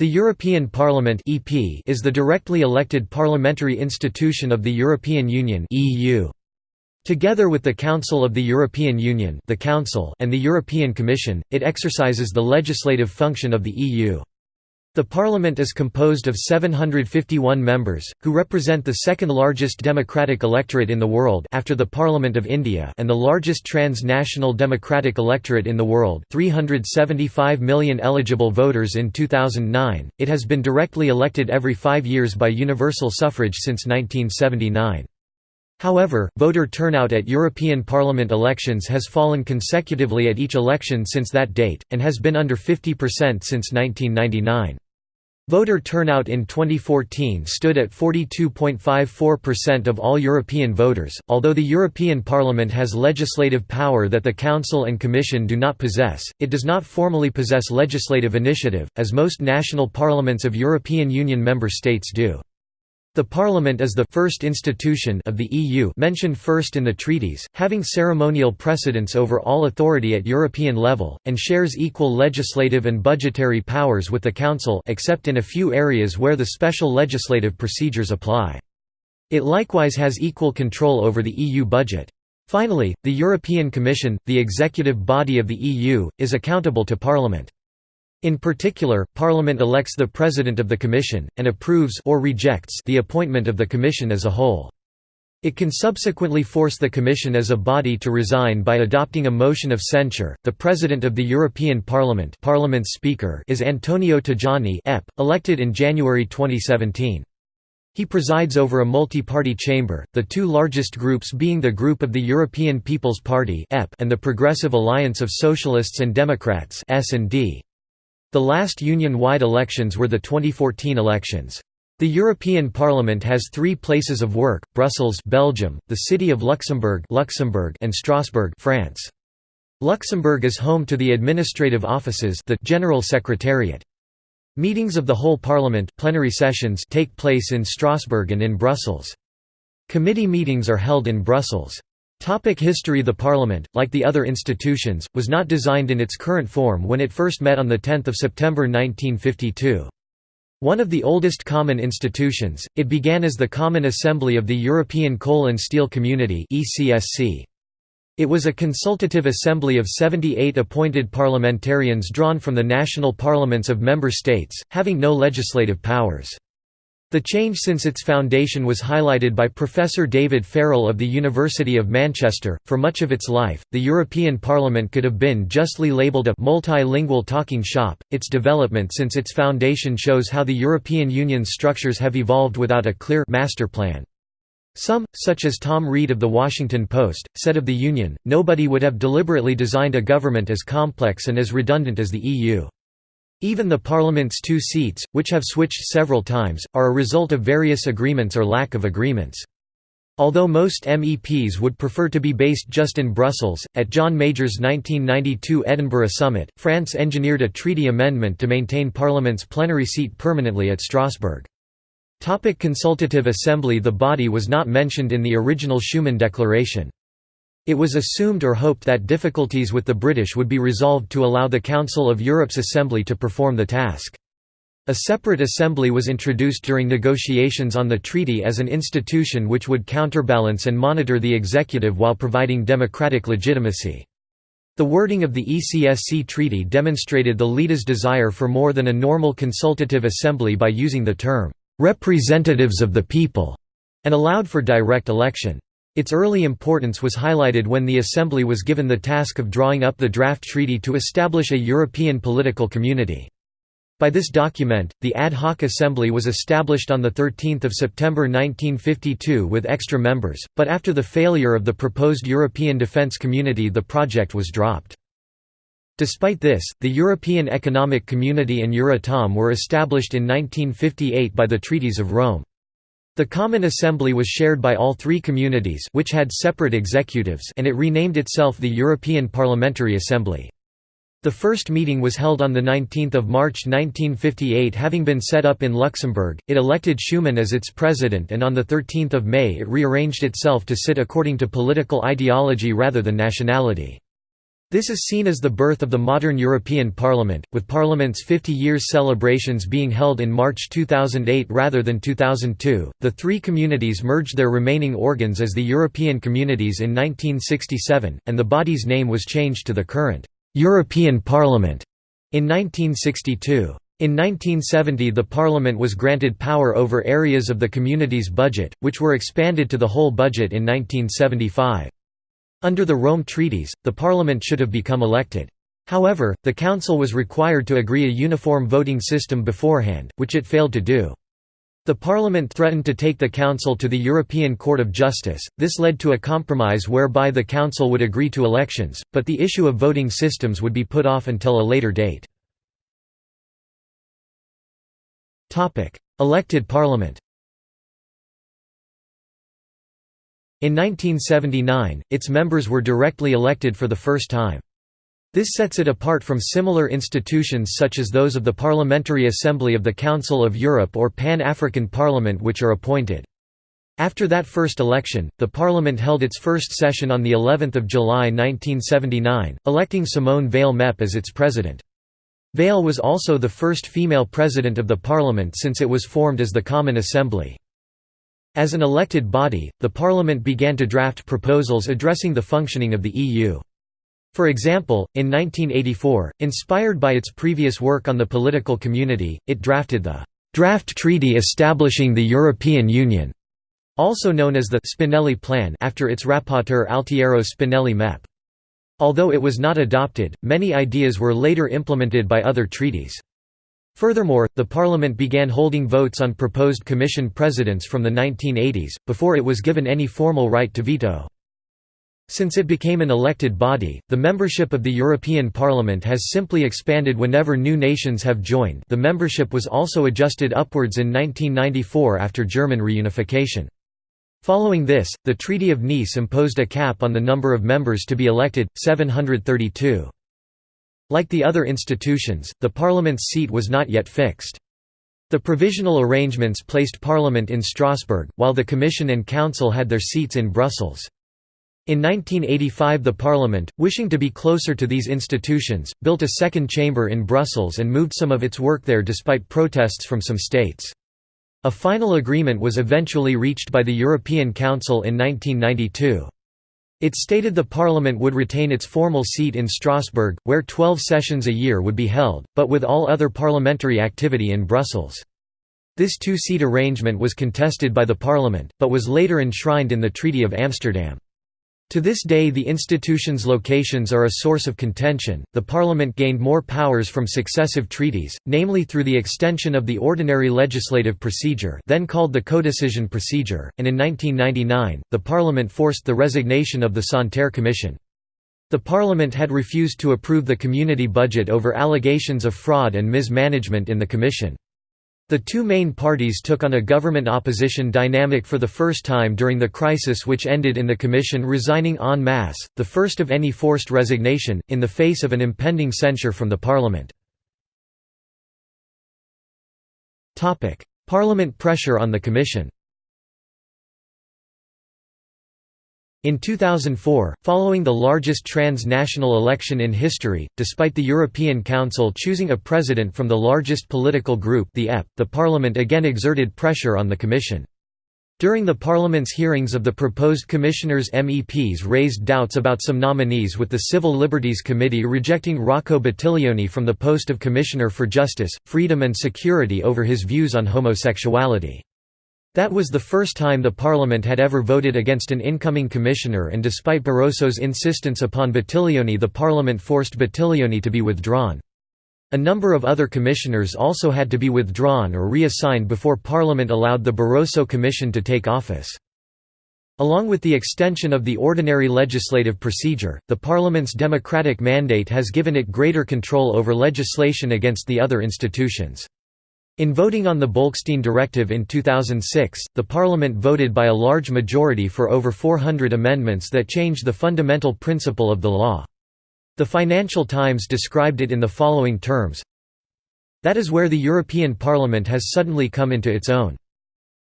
The European Parliament (EP) is the directly elected parliamentary institution of the European Union (EU). Together with the Council of the European Union, the Council, and the European Commission, it exercises the legislative function of the EU. The parliament is composed of 751 members, who represent the second largest democratic electorate in the world after the Parliament of India and the largest transnational democratic electorate in the world 375 million eligible voters in 2009. It has been directly elected every five years by universal suffrage since 1979. However, voter turnout at European Parliament elections has fallen consecutively at each election since that date, and has been under 50% since 1999. Voter turnout in 2014 stood at 42.54% of all European voters. Although the European Parliament has legislative power that the Council and Commission do not possess, it does not formally possess legislative initiative, as most national parliaments of European Union member states do. The Parliament is the first institution of the EU mentioned first in the treaties, having ceremonial precedence over all authority at European level, and shares equal legislative and budgetary powers with the Council except in a few areas where the special legislative procedures apply. It likewise has equal control over the EU budget. Finally, the European Commission, the executive body of the EU, is accountable to Parliament. In particular, Parliament elects the President of the Commission, and approves or rejects the appointment of the Commission as a whole. It can subsequently force the Commission as a body to resign by adopting a motion of censure. The President of the European Parliament, Parliament's Speaker, is Antonio Tajani, EP, elected in January 2017. He presides over a multi-party chamber, the two largest groups being the Group of the European People's Party and the Progressive Alliance of Socialists and Democrats S&D. The last union-wide elections were the 2014 elections. The European Parliament has three places of work, Brussels Belgium, the City of Luxembourg, Luxembourg and Strasbourg France. Luxembourg is home to the administrative offices the General Secretariat. Meetings of the whole Parliament plenary sessions take place in Strasbourg and in Brussels. Committee meetings are held in Brussels. Topic history The Parliament, like the other institutions, was not designed in its current form when it first met on 10 September 1952. One of the oldest common institutions, it began as the Common Assembly of the European Coal and Steel Community It was a consultative assembly of 78 appointed parliamentarians drawn from the national parliaments of member states, having no legislative powers. The change since its foundation was highlighted by Professor David Farrell of the University of Manchester. For much of its life, the European Parliament could have been justly labelled a multilingual talking shop. Its development since its foundation shows how the European Union's structures have evolved without a clear master plan. Some, such as Tom Reed of The Washington Post, said of the Union, nobody would have deliberately designed a government as complex and as redundant as the EU. Even the Parliament's two seats, which have switched several times, are a result of various agreements or lack of agreements. Although most MEPs would prefer to be based just in Brussels, at John Major's 1992 Edinburgh summit, France engineered a treaty amendment to maintain Parliament's plenary seat permanently at Strasbourg. Topic Consultative Assembly The body was not mentioned in the original Schuman Declaration. It was assumed or hoped that difficulties with the British would be resolved to allow the Council of Europe's Assembly to perform the task. A separate assembly was introduced during negotiations on the treaty as an institution which would counterbalance and monitor the executive while providing democratic legitimacy. The wording of the ECSC treaty demonstrated the leader's desire for more than a normal consultative assembly by using the term, "...representatives of the people", and allowed for direct election. Its early importance was highlighted when the Assembly was given the task of drawing up the draft treaty to establish a European political community. By this document, the Ad hoc Assembly was established on 13 September 1952 with extra members, but after the failure of the proposed European Defence Community the project was dropped. Despite this, the European Economic Community and Euratom were established in 1958 by the Treaties of Rome. The Common Assembly was shared by all three communities which had separate executives and it renamed itself the European Parliamentary Assembly. The first meeting was held on 19 March 1958 having been set up in Luxembourg, it elected Schuman as its president and on 13 May it rearranged itself to sit according to political ideology rather than nationality. This is seen as the birth of the modern European Parliament, with Parliament's 50 years celebrations being held in March 2008 rather than 2002. The three communities merged their remaining organs as the European Communities in 1967, and the body's name was changed to the current European Parliament in 1962. In 1970 the Parliament was granted power over areas of the community's budget, which were expanded to the whole budget in 1975. Under the Rome Treaties, the Parliament should have become elected. However, the Council was required to agree a uniform voting system beforehand, which it failed to do. The Parliament threatened to take the Council to the European Court of Justice, this led to a compromise whereby the Council would agree to elections, but the issue of voting systems would be put off until a later date. Elected Parliament In 1979, its members were directly elected for the first time. This sets it apart from similar institutions such as those of the Parliamentary Assembly of the Council of Europe or Pan-African Parliament which are appointed. After that first election, the parliament held its first session on the 11th of July 1979, electing Simone Veil Mep as its president. Veil was also the first female president of the parliament since it was formed as the Common Assembly. As an elected body, the Parliament began to draft proposals addressing the functioning of the EU. For example, in 1984, inspired by its previous work on the political community, it drafted the «Draft Treaty Establishing the European Union», also known as the «Spinelli Plan» after its rapporteur Altiero Spinelli Mep. Although it was not adopted, many ideas were later implemented by other treaties. Furthermore, the Parliament began holding votes on proposed Commission presidents from the 1980s, before it was given any formal right to veto. Since it became an elected body, the membership of the European Parliament has simply expanded whenever new nations have joined the membership was also adjusted upwards in 1994 after German reunification. Following this, the Treaty of Nice imposed a cap on the number of members to be elected, 732. Like the other institutions, the Parliament's seat was not yet fixed. The provisional arrangements placed Parliament in Strasbourg, while the Commission and Council had their seats in Brussels. In 1985 the Parliament, wishing to be closer to these institutions, built a second chamber in Brussels and moved some of its work there despite protests from some states. A final agreement was eventually reached by the European Council in 1992. It stated the parliament would retain its formal seat in Strasbourg, where 12 sessions a year would be held, but with all other parliamentary activity in Brussels. This two-seat arrangement was contested by the parliament, but was later enshrined in the Treaty of Amsterdam. To this day the institution's locations are a source of contention. The parliament gained more powers from successive treaties, namely through the extension of the ordinary legislative procedure, then called the codecision procedure, and in 1999, the parliament forced the resignation of the Santer Commission. The parliament had refused to approve the community budget over allegations of fraud and mismanagement in the commission. The two main parties took on a government-opposition dynamic for the first time during the crisis which ended in the Commission resigning en masse, the first of any forced resignation, in the face of an impending censure from the Parliament. Parliament pressure on the Commission In 2004, following the largest transnational election in history, despite the European Council choosing a president from the largest political group the EP, the Parliament again exerted pressure on the Commission. During the Parliament's hearings of the proposed commissioners MEPs raised doubts about some nominees with the Civil Liberties Committee rejecting Rocco Buttiglione from the post of Commissioner for Justice, Freedom and Security over his views on homosexuality. That was the first time the Parliament had ever voted against an incoming commissioner and despite Barroso's insistence upon Buttiglione the Parliament forced Buttiglione to be withdrawn. A number of other commissioners also had to be withdrawn or reassigned before Parliament allowed the Barroso Commission to take office. Along with the extension of the ordinary legislative procedure, the Parliament's democratic mandate has given it greater control over legislation against the other institutions. In voting on the Bolkestein Directive in 2006, the Parliament voted by a large majority for over 400 amendments that changed the fundamental principle of the law. The Financial Times described it in the following terms That is where the European Parliament has suddenly come into its own.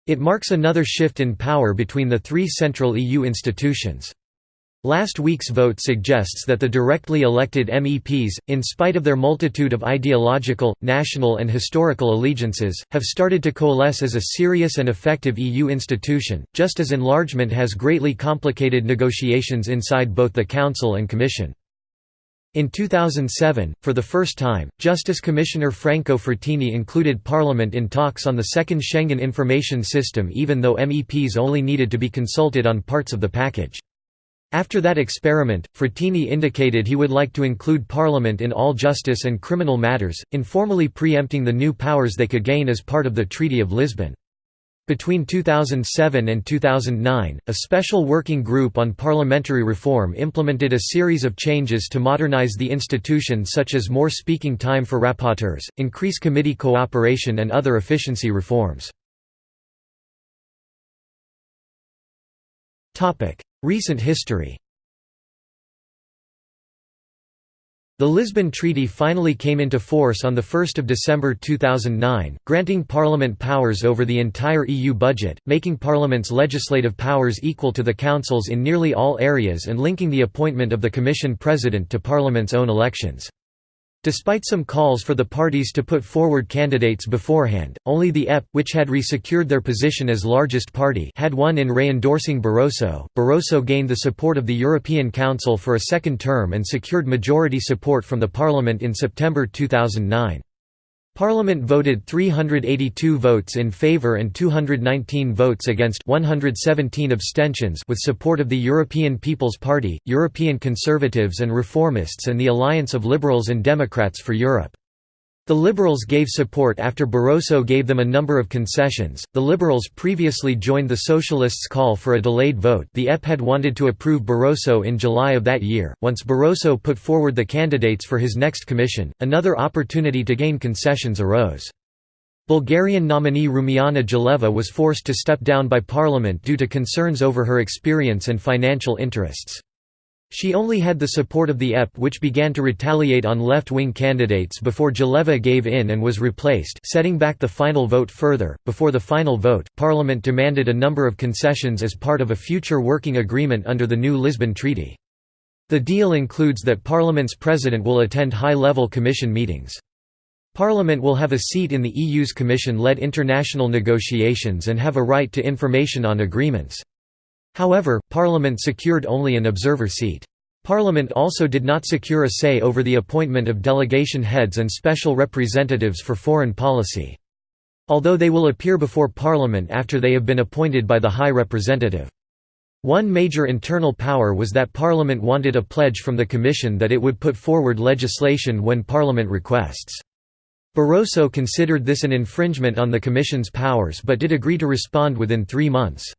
It marks another shift in power between the three central EU institutions. Last week's vote suggests that the directly elected MEPs, in spite of their multitude of ideological, national and historical allegiances, have started to coalesce as a serious and effective EU institution, just as enlargement has greatly complicated negotiations inside both the Council and Commission. In 2007, for the first time, Justice Commissioner Franco Frattini included Parliament in talks on the second Schengen Information System even though MEPs only needed to be consulted on parts of the package. After that experiment, Frattini indicated he would like to include Parliament in all justice and criminal matters, informally preempting the new powers they could gain as part of the Treaty of Lisbon. Between 2007 and 2009, a special working group on parliamentary reform implemented a series of changes to modernize the institution such as more speaking time for rapporteurs, increase committee cooperation and other efficiency reforms. Recent history The Lisbon Treaty finally came into force on 1 December 2009, granting Parliament powers over the entire EU budget, making Parliament's legislative powers equal to the Council's in nearly all areas and linking the appointment of the Commission President to Parliament's own elections. Despite some calls for the parties to put forward candidates beforehand, only the EP, which had re-secured their position as largest party had won in re-endorsing Barroso. Barroso gained the support of the European Council for a second term and secured majority support from the Parliament in September 2009. Parliament voted 382 votes in favour and 219 votes against 117 abstentions with support of the European People's Party, European Conservatives and Reformists and the Alliance of Liberals and Democrats for Europe. The Liberals gave support after Barroso gave them a number of concessions. The Liberals previously joined the Socialists' call for a delayed vote. The EP had wanted to approve Barroso in July of that year. Once Barroso put forward the candidates for his next commission, another opportunity to gain concessions arose. Bulgarian nominee Rumiana Jeleva was forced to step down by parliament due to concerns over her experience and financial interests. She only had the support of the EP which began to retaliate on left-wing candidates before Jeleva gave in and was replaced setting back the final vote further. Before the final vote, Parliament demanded a number of concessions as part of a future working agreement under the new Lisbon Treaty. The deal includes that Parliament's president will attend high-level Commission meetings. Parliament will have a seat in the EU's Commission-led international negotiations and have a right to information on agreements. However, Parliament secured only an observer seat. Parliament also did not secure a say over the appointment of delegation heads and special representatives for foreign policy. Although they will appear before Parliament after they have been appointed by the High Representative. One major internal power was that Parliament wanted a pledge from the Commission that it would put forward legislation when Parliament requests. Barroso considered this an infringement on the Commission's powers but did agree to respond within three months.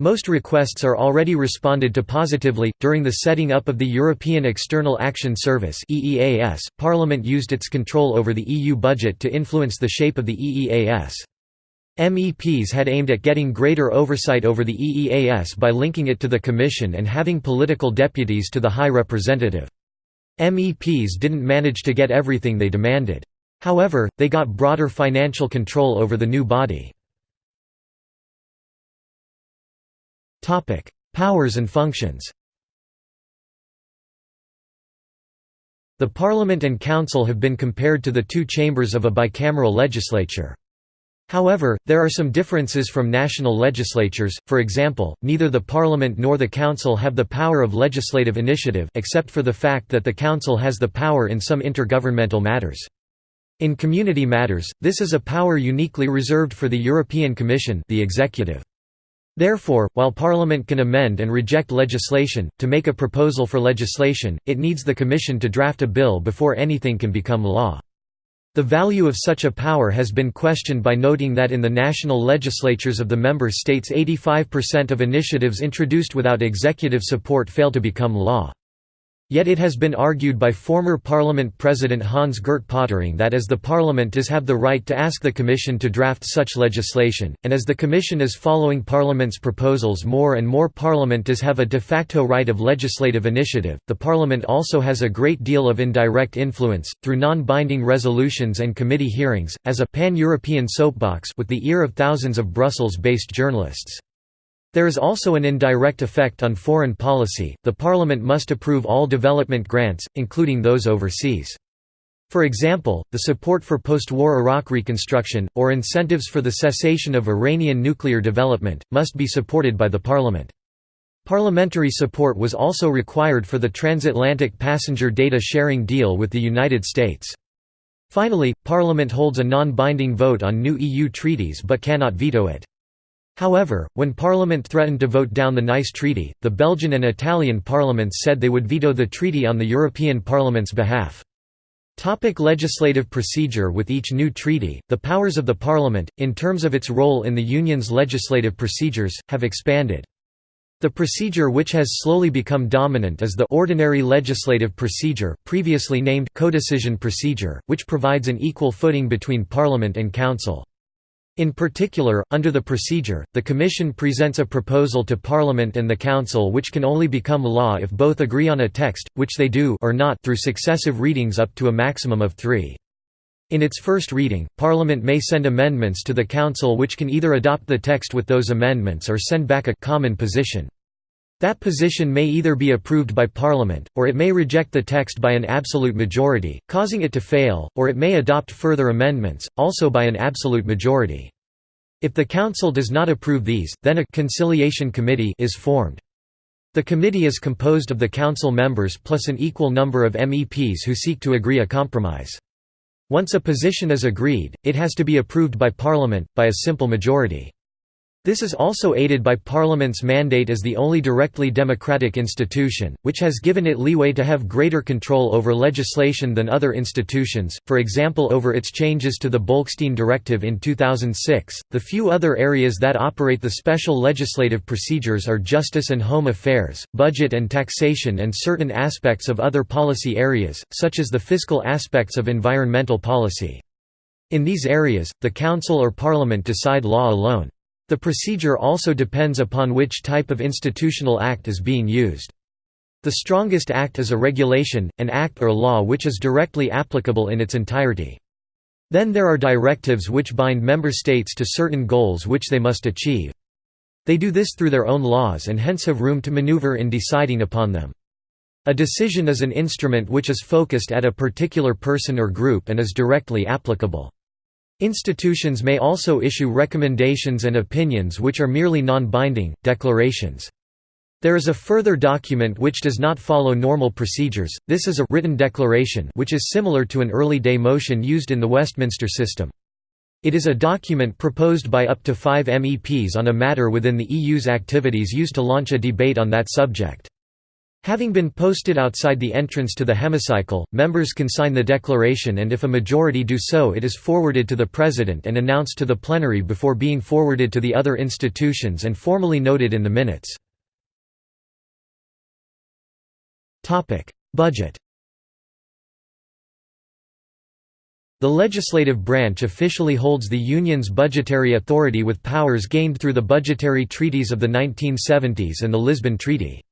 Most requests are already responded to positively. During the setting up of the European External Action Service (EEAS), Parliament used its control over the EU budget to influence the shape of the EEAS. MEPs had aimed at getting greater oversight over the EEAS by linking it to the Commission and having political deputies to the High Representative. MEPs didn't manage to get everything they demanded. However, they got broader financial control over the new body. Topic: Powers and functions. The Parliament and Council have been compared to the two chambers of a bicameral legislature. However, there are some differences from national legislatures, for example, neither the Parliament nor the Council have the power of legislative initiative except for the fact that the Council has the power in some intergovernmental matters. In community matters, this is a power uniquely reserved for the European Commission the executive. Therefore, while Parliament can amend and reject legislation, to make a proposal for legislation, it needs the Commission to draft a bill before anything can become law. The value of such a power has been questioned by noting that in the national legislatures of the member states 85% of initiatives introduced without executive support fail to become law. Yet it has been argued by former Parliament President Hans-Gert Pöttering that as the Parliament does have the right to ask the Commission to draft such legislation, and as the Commission is following Parliament's proposals more and more Parliament does have a de facto right of legislative initiative, the Parliament also has a great deal of indirect influence, through non-binding resolutions and committee hearings, as a pan-European soapbox with the ear of thousands of Brussels-based journalists. There is also an indirect effect on foreign policy, the parliament must approve all development grants, including those overseas. For example, the support for post-war Iraq reconstruction, or incentives for the cessation of Iranian nuclear development, must be supported by the parliament. Parliamentary support was also required for the transatlantic passenger data sharing deal with the United States. Finally, Parliament holds a non-binding vote on new EU treaties but cannot veto it. However, when Parliament threatened to vote down the Nice Treaty, the Belgian and Italian parliaments said they would veto the treaty on the European Parliament's behalf. Topic legislative procedure With each new treaty, the powers of the Parliament, in terms of its role in the Union's legislative procedures, have expanded. The procedure which has slowly become dominant is the ordinary legislative procedure previously named codecision procedure, which provides an equal footing between Parliament and Council. In particular, under the procedure, the Commission presents a proposal to Parliament and the Council which can only become law if both agree on a text, which they do or not through successive readings up to a maximum of three. In its first reading, Parliament may send amendments to the Council which can either adopt the text with those amendments or send back a common position. That position may either be approved by Parliament, or it may reject the text by an absolute majority, causing it to fail, or it may adopt further amendments, also by an absolute majority. If the Council does not approve these, then a conciliation committee is formed. The committee is composed of the Council members plus an equal number of MEPs who seek to agree a compromise. Once a position is agreed, it has to be approved by Parliament, by a simple majority. This is also aided by Parliament's mandate as the only directly democratic institution, which has given it leeway to have greater control over legislation than other institutions, for example over its changes to the Bolkestein Directive in 2006. The few other areas that operate the special legislative procedures are justice and home affairs, budget and taxation, and certain aspects of other policy areas, such as the fiscal aspects of environmental policy. In these areas, the Council or Parliament decide law alone. The procedure also depends upon which type of institutional act is being used. The strongest act is a regulation, an act or law which is directly applicable in its entirety. Then there are directives which bind member states to certain goals which they must achieve. They do this through their own laws and hence have room to maneuver in deciding upon them. A decision is an instrument which is focused at a particular person or group and is directly applicable. Institutions may also issue recommendations and opinions which are merely non-binding, declarations. There is a further document which does not follow normal procedures, this is a written declaration which is similar to an early day motion used in the Westminster system. It is a document proposed by up to five MEPs on a matter within the EU's activities used to launch a debate on that subject. Having been posted outside the entrance to the hemicycle, members can sign the declaration and if a majority do so it is forwarded to the President and announced to the plenary before being forwarded to the other institutions and formally noted in the minutes. Budget The legislative branch officially holds the Union's budgetary authority with powers gained through the budgetary treaties of the 1970s and the Lisbon Treaty.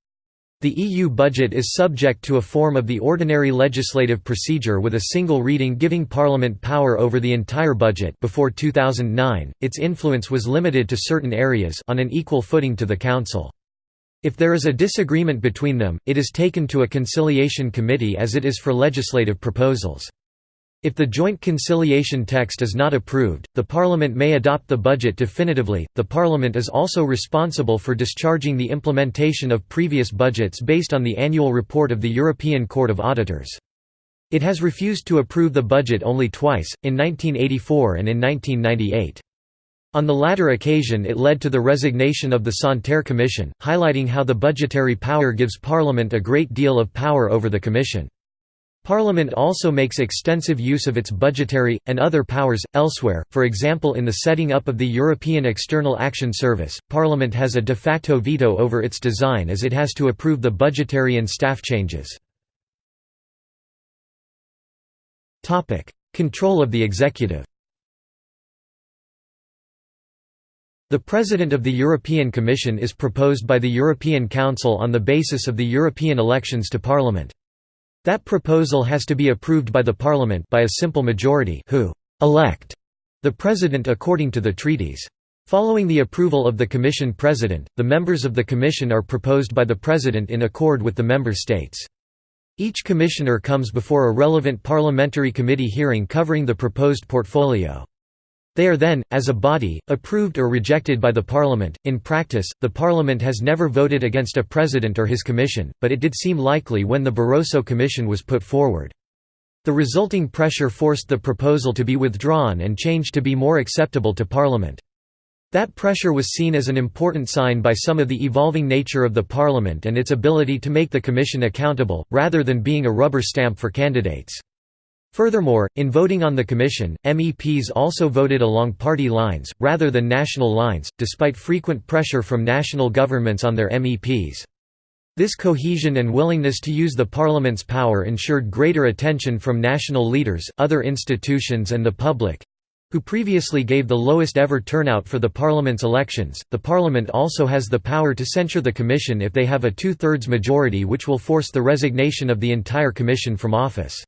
The EU budget is subject to a form of the ordinary legislative procedure with a single reading giving Parliament power over the entire budget before 2009, its influence was limited to certain areas on an equal footing to the Council. If there is a disagreement between them, it is taken to a conciliation committee as it is for legislative proposals. If the joint conciliation text is not approved, the Parliament may adopt the budget definitively. The Parliament is also responsible for discharging the implementation of previous budgets based on the annual report of the European Court of Auditors. It has refused to approve the budget only twice, in 1984 and in 1998. On the latter occasion it led to the resignation of the Santer Commission, highlighting how the budgetary power gives Parliament a great deal of power over the Commission. Parliament also makes extensive use of its budgetary, and other powers, elsewhere, for example in the setting up of the European External Action Service, Parliament has a de facto veto over its design as it has to approve the budgetary and staff changes. Control of the executive The President of the European Commission is proposed by the European Council on the basis of the European elections to Parliament. That proposal has to be approved by the Parliament by a simple majority who elect the President according to the treaties. Following the approval of the Commission President, the members of the Commission are proposed by the President in accord with the member states. Each commissioner comes before a relevant parliamentary committee hearing covering the proposed portfolio. They are then, as a body, approved or rejected by the Parliament. In practice, the Parliament has never voted against a president or his commission, but it did seem likely when the Barroso Commission was put forward. The resulting pressure forced the proposal to be withdrawn and changed to be more acceptable to Parliament. That pressure was seen as an important sign by some of the evolving nature of the Parliament and its ability to make the Commission accountable, rather than being a rubber stamp for candidates. Furthermore, in voting on the Commission, MEPs also voted along party lines, rather than national lines, despite frequent pressure from national governments on their MEPs. This cohesion and willingness to use the Parliament's power ensured greater attention from national leaders, other institutions and the public, who previously gave the lowest ever turnout for the Parliament's elections. The Parliament also has the power to censure the Commission if they have a two thirds majority, which will force the resignation of the entire Commission from office.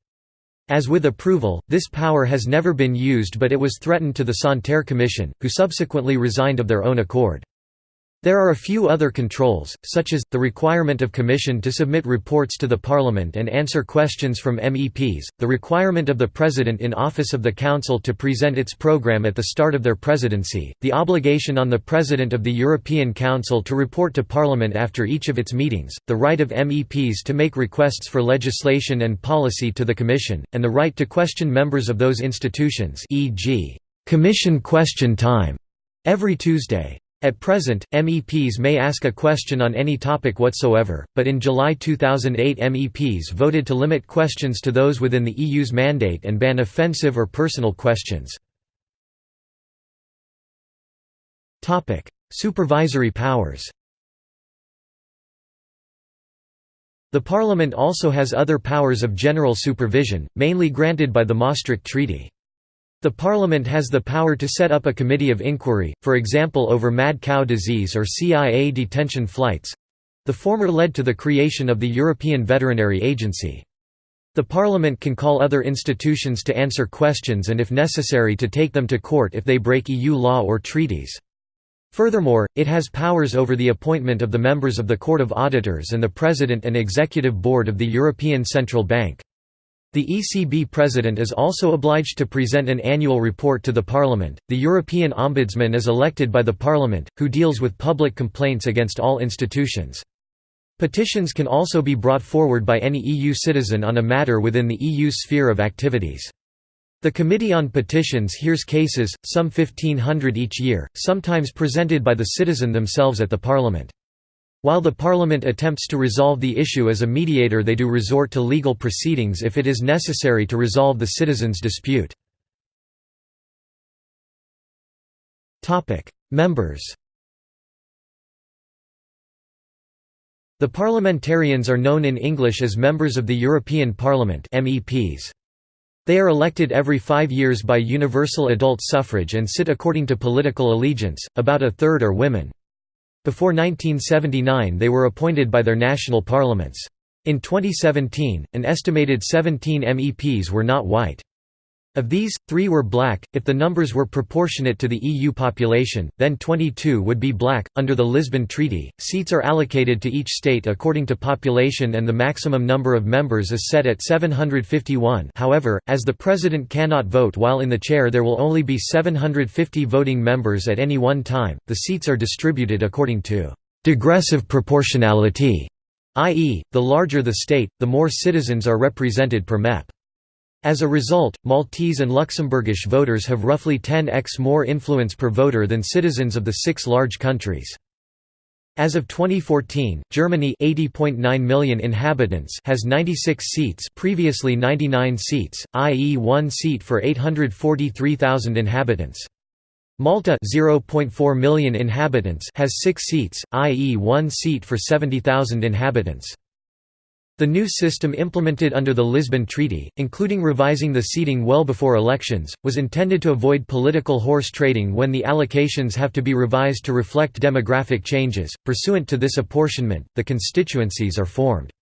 As with approval, this power has never been used, but it was threatened to the Santer Commission, who subsequently resigned of their own accord. There are a few other controls, such as, the requirement of Commission to submit reports to the Parliament and answer questions from MEPs, the requirement of the President in office of the Council to present its programme at the start of their presidency, the obligation on the President of the European Council to report to Parliament after each of its meetings, the right of MEPs to make requests for legislation and policy to the Commission, and the right to question members of those institutions e.g., Commission question time, every Tuesday. At present, MEPs may ask a question on any topic whatsoever, but in July 2008 MEPs voted to limit questions to those within the EU's mandate and ban offensive or personal questions. Supervisory powers The Parliament also has other powers of general supervision, mainly granted by the Maastricht Treaty. The Parliament has the power to set up a committee of inquiry, for example over mad cow disease or CIA detention flights—the former led to the creation of the European Veterinary Agency. The Parliament can call other institutions to answer questions and if necessary to take them to court if they break EU law or treaties. Furthermore, it has powers over the appointment of the members of the Court of Auditors and the President and Executive Board of the European Central Bank. The ECB president is also obliged to present an annual report to the Parliament. The European Ombudsman is elected by the Parliament, who deals with public complaints against all institutions. Petitions can also be brought forward by any EU citizen on a matter within the EU sphere of activities. The Committee on Petitions hears cases, some 1500 each year, sometimes presented by the citizen themselves at the Parliament. While the Parliament attempts to resolve the issue as a mediator they do resort to legal proceedings if it is necessary to resolve the citizens' dispute. Members The parliamentarians are known in English as Members of the European Parliament MEPs. They are elected every five years by universal adult suffrage and sit according to political allegiance, about a third are women. Before 1979 they were appointed by their national parliaments. In 2017, an estimated 17 MEPs were not white. Of these, three were black. If the numbers were proportionate to the EU population, then 22 would be black. Under the Lisbon Treaty, seats are allocated to each state according to population and the maximum number of members is set at 751. However, as the president cannot vote while in the chair, there will only be 750 voting members at any one time. The seats are distributed according to digressive proportionality, i.e., the larger the state, the more citizens are represented per MEP. As a result, Maltese and Luxembourgish voters have roughly 10x more influence per voter than citizens of the six large countries. As of 2014, Germany 80.9 million inhabitants has 96 seats previously 99 seats, i.e. one seat for 843,000 inhabitants. Malta 0.4 million inhabitants has 6 seats, i.e. one seat for 70,000 inhabitants. The new system implemented under the Lisbon Treaty, including revising the seating well before elections, was intended to avoid political horse trading when the allocations have to be revised to reflect demographic changes. Pursuant to this apportionment, the constituencies are formed.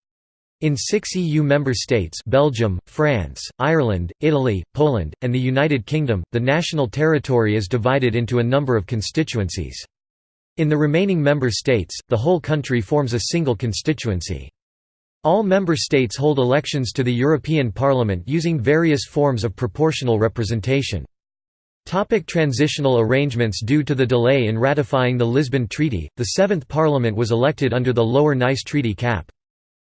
In six EU member states Belgium, France, Ireland, Italy, Poland, and the United Kingdom, the national territory is divided into a number of constituencies. In the remaining member states, the whole country forms a single constituency. All member states hold elections to the European Parliament using various forms of proportional representation. Topic transitional arrangements Due to the delay in ratifying the Lisbon Treaty, the Seventh Parliament was elected under the Lower Nice Treaty cap.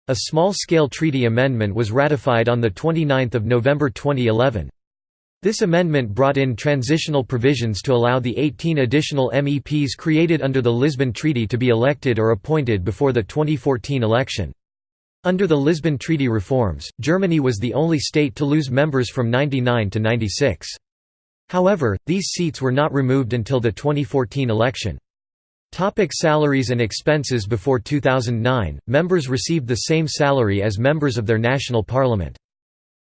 A small-scale treaty amendment was ratified on 29 November 2011. This amendment brought in transitional provisions to allow the 18 additional MEPs created under the Lisbon Treaty to be elected or appointed before the 2014 election. Under the Lisbon Treaty reforms, Germany was the only state to lose members from 99 to 96. However, these seats were not removed until the 2014 election. Topic salaries and expenses Before 2009, members received the same salary as members of their national parliament.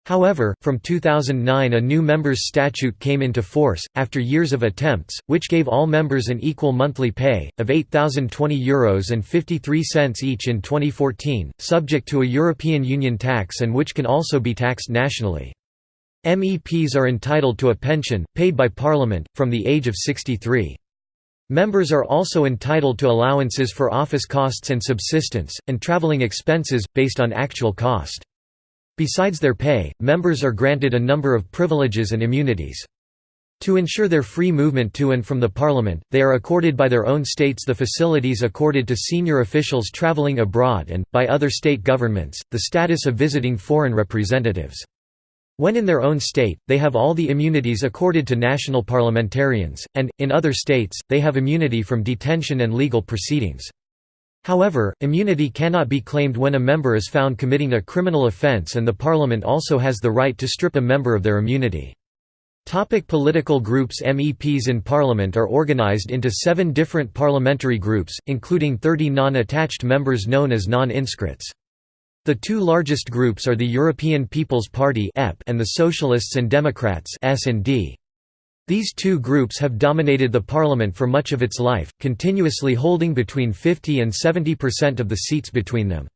However, from 2009 a new members' statute came into force, after years of attempts, which gave all members an equal monthly pay, of €8,020 Euros and 53 cents each in 2014, subject to a European Union tax and which can also be taxed nationally. MEPs are entitled to a pension, paid by Parliament, from the age of 63. Members are also entitled to allowances for office costs and subsistence, and travelling expenses, based on actual cost. Besides their pay, members are granted a number of privileges and immunities. To ensure their free movement to and from the parliament, they are accorded by their own states the facilities accorded to senior officials travelling abroad and, by other state governments, the status of visiting foreign representatives. When in their own state, they have all the immunities accorded to national parliamentarians, and, in other states, they have immunity from detention and legal proceedings. However, immunity cannot be claimed when a member is found committing a criminal offence and the parliament also has the right to strip a member of their immunity. Topic political groups MEPs in Parliament are organised into seven different parliamentary groups, including 30 non-attached members known as non-inscrits. The two largest groups are the European People's Party and the Socialists and Democrats These two groups have dominated the parliament for much of its life, continuously holding between 50 and 70% of the seats between them.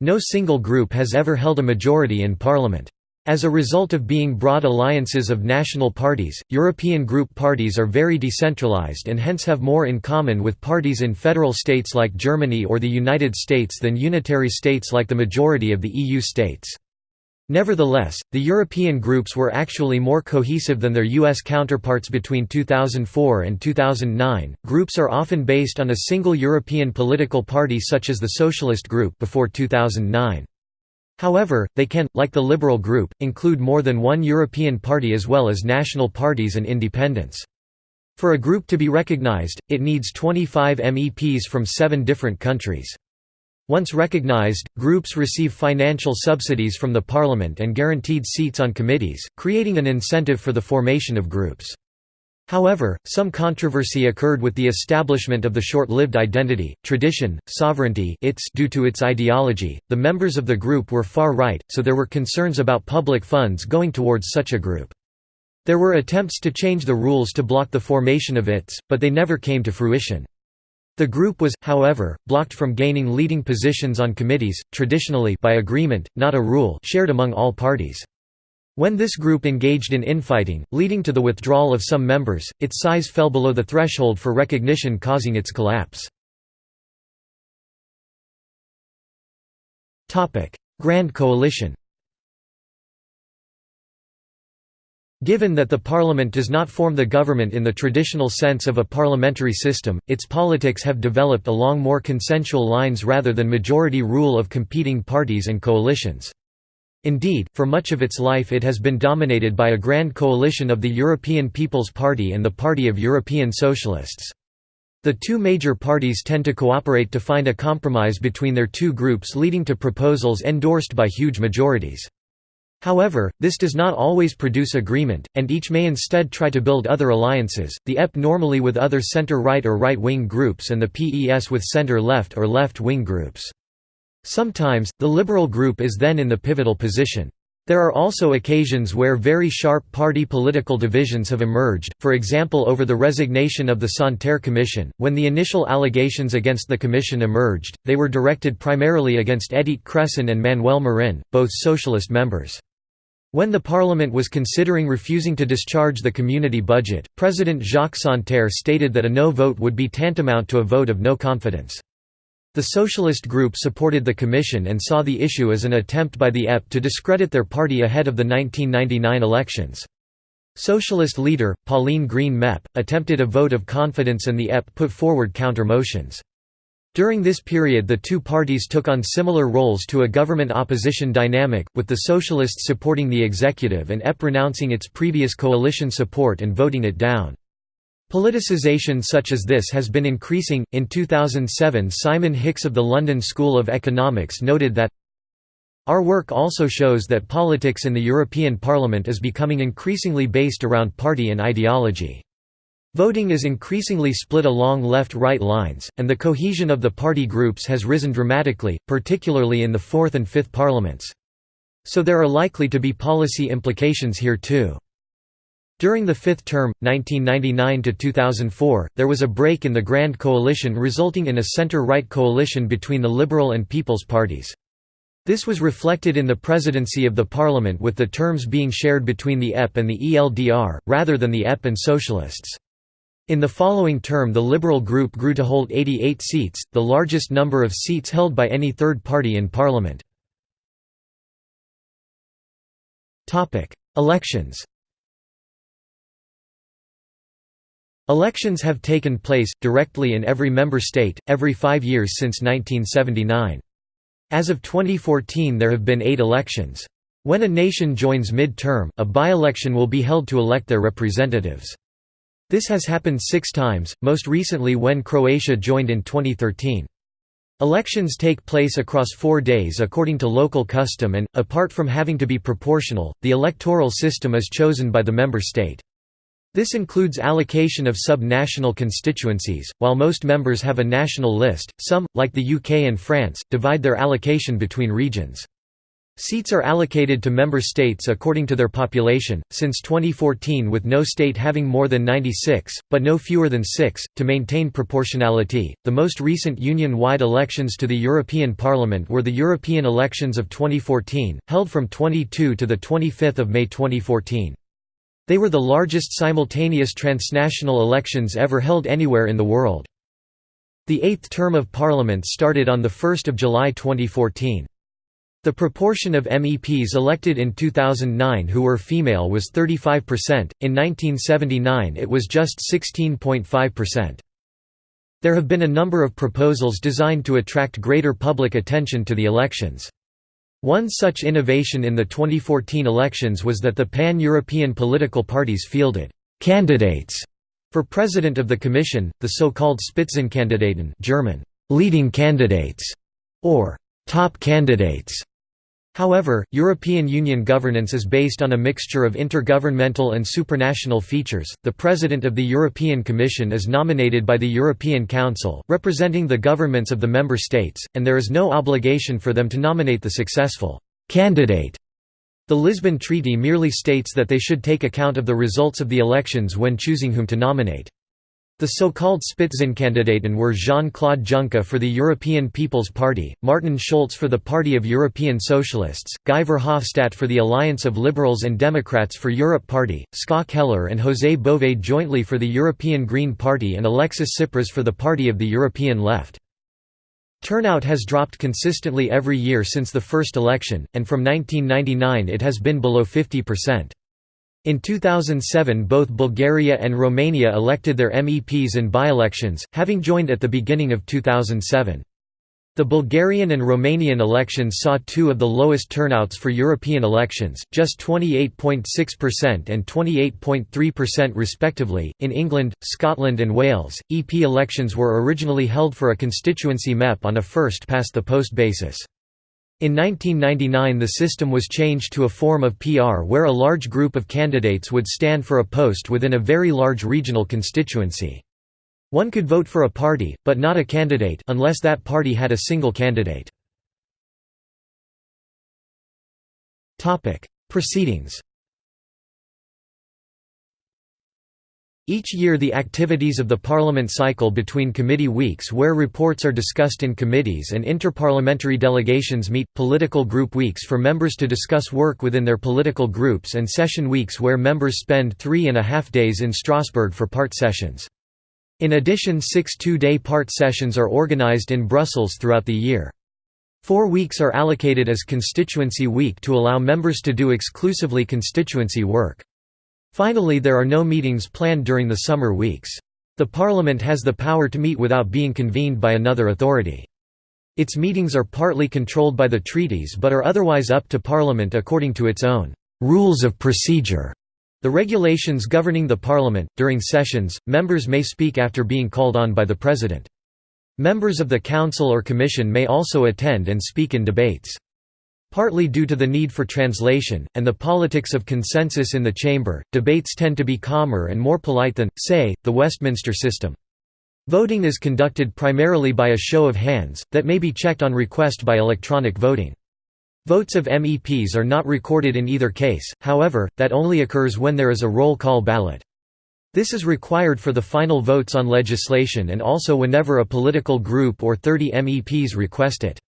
No single group has ever held a majority in parliament. As a result of being broad alliances of national parties, European group parties are very decentralized and hence have more in common with parties in federal states like Germany or the United States than unitary states like the majority of the EU states. Nevertheless, the European groups were actually more cohesive than their US counterparts between 2004 and 2009. Groups are often based on a single European political party such as the Socialist Group before 2009. However, they can, like the Liberal Group, include more than one European party as well as national parties and independents. For a group to be recognized, it needs 25 MEPs from seven different countries. Once recognized, groups receive financial subsidies from the parliament and guaranteed seats on committees, creating an incentive for the formation of groups. However, some controversy occurred with the establishment of the short-lived identity, tradition, sovereignty its due to its ideology. The members of the group were far right, so there were concerns about public funds going towards such a group. There were attempts to change the rules to block the formation of its, but they never came to fruition. The group was, however, blocked from gaining leading positions on committees, traditionally by agreement, not a rule shared among all parties. When this group engaged in infighting, leading to the withdrawal of some members, its size fell below the threshold for recognition causing its collapse. Grand Coalition Given that the parliament does not form the government in the traditional sense of a parliamentary system, its politics have developed along more consensual lines rather than majority rule of competing parties and coalitions. Indeed, for much of its life it has been dominated by a grand coalition of the European People's Party and the Party of European Socialists. The two major parties tend to cooperate to find a compromise between their two groups leading to proposals endorsed by huge majorities. However, this does not always produce agreement, and each may instead try to build other alliances, the EP normally with other center-right or right-wing groups and the PES with center-left or left-wing groups. Sometimes, the liberal group is then in the pivotal position. There are also occasions where very sharp party political divisions have emerged, for example over the resignation of the Santer Commission. When the initial allegations against the commission emerged, they were directed primarily against Edith Cresson and Manuel Marin, both socialist members. When the parliament was considering refusing to discharge the community budget, President Jacques Santer stated that a no vote would be tantamount to a vote of no confidence. The socialist group supported the commission and saw the issue as an attempt by the EP to discredit their party ahead of the 1999 elections. Socialist leader, Pauline Green Mep, attempted a vote of confidence and the EP put forward counter-motions. During this period the two parties took on similar roles to a government-opposition dynamic, with the socialists supporting the executive and EPP renouncing its previous coalition support and voting it down. Politicization such as this has been increasing. In 2007, Simon Hix of the London School of Economics noted that our work also shows that politics in the European Parliament is becoming increasingly based around party and ideology. Voting is increasingly split along left-right lines, and the cohesion of the party groups has risen dramatically, particularly in the fourth and fifth parliaments. So there are likely to be policy implications here too. During the fifth term, 1999–2004, there was a break in the Grand Coalition resulting in a centre-right coalition between the Liberal and People's parties. This was reflected in the presidency of the parliament with the terms being shared between the EPP and the ELDR, rather than the EPP and Socialists. In the following term the Liberal group grew to hold 88 seats, the largest number of seats held by any third party in parliament. Elections Elections have taken place, directly in every member state, every five years since 1979. As of 2014 there have been eight elections. When a nation joins mid-term, a by-election will be held to elect their representatives. This has happened six times, most recently when Croatia joined in 2013. Elections take place across four days according to local custom and, apart from having to be proportional, the electoral system is chosen by the member state. This includes allocation of sub-national constituencies, while most members have a national list, some, like the UK and France, divide their allocation between regions. Seats are allocated to member states according to their population, since 2014 with no state having more than 96, but no fewer than 6, to maintain proportionality. The most recent union-wide elections to the European Parliament were the European elections of 2014, held from 22 to 25 May 2014. They were the largest simultaneous transnational elections ever held anywhere in the world. The eighth term of Parliament started on 1 July 2014. The proportion of MEPs elected in 2009 who were female was 35%, in 1979 it was just 16.5%. There have been a number of proposals designed to attract greater public attention to the elections. One such innovation in the 2014 elections was that the pan-European political parties fielded «candidates» for President of the Commission, the so-called Spitzenkandidaten German, «leading candidates» or «top candidates». However, European Union governance is based on a mixture of intergovernmental and supranational features. The President of the European Commission is nominated by the European Council, representing the governments of the member states, and there is no obligation for them to nominate the successful candidate. The Lisbon Treaty merely states that they should take account of the results of the elections when choosing whom to nominate. The so-called Spitzenkandidaten were Jean-Claude Juncker for the European People's Party, Martin Schulz for the Party of European Socialists, Guy Verhofstadt for the Alliance of Liberals and Democrats for Europe Party, Ska Keller and José Bové jointly for the European Green Party and Alexis Tsipras for the Party of the European Left. Turnout has dropped consistently every year since the first election, and from 1999 it has been below 50%. In 2007 both Bulgaria and Romania elected their MEPs in by-elections, having joined at the beginning of 2007. The Bulgarian and Romanian elections saw two of the lowest turnouts for European elections, just 28.6% and 28.3% respectively. In England, Scotland, and Wales, EP elections were originally held for a constituency MEP on a first past the post basis. In 1999 the system was changed to a form of PR where a large group of candidates would stand for a post within a very large regional constituency. One could vote for a party, but not a candidate unless that party had a single candidate. Proceedings Each year the activities of the Parliament cycle between committee weeks where reports are discussed in committees and interparliamentary delegations meet, political group weeks for members to discuss work within their political groups and session weeks where members spend three and a half days in Strasbourg for part sessions. In addition six two-day part sessions are organised in Brussels throughout the year. Four weeks are allocated as constituency week to allow members to do exclusively constituency work. Finally there are no meetings planned during the summer weeks. The Parliament has the power to meet without being convened by another authority. Its meetings are partly controlled by the treaties but are otherwise up to Parliament according to its own «rules of procedure». The regulations governing the Parliament, during sessions, members may speak after being called on by the President. Members of the Council or Commission may also attend and speak in debates. Partly due to the need for translation, and the politics of consensus in the chamber, debates tend to be calmer and more polite than, say, the Westminster system. Voting is conducted primarily by a show of hands, that may be checked on request by electronic voting. Votes of MEPs are not recorded in either case, however, that only occurs when there is a roll call ballot. This is required for the final votes on legislation and also whenever a political group or 30 MEPs request it.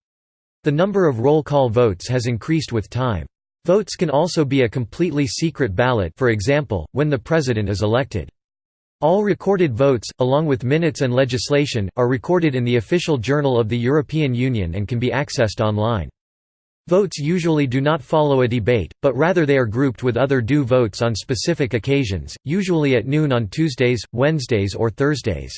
The number of roll call votes has increased with time. Votes can also be a completely secret ballot for example, when the president is elected. All recorded votes, along with minutes and legislation, are recorded in the official journal of the European Union and can be accessed online. Votes usually do not follow a debate, but rather they are grouped with other due votes on specific occasions, usually at noon on Tuesdays, Wednesdays or Thursdays.